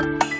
Bye.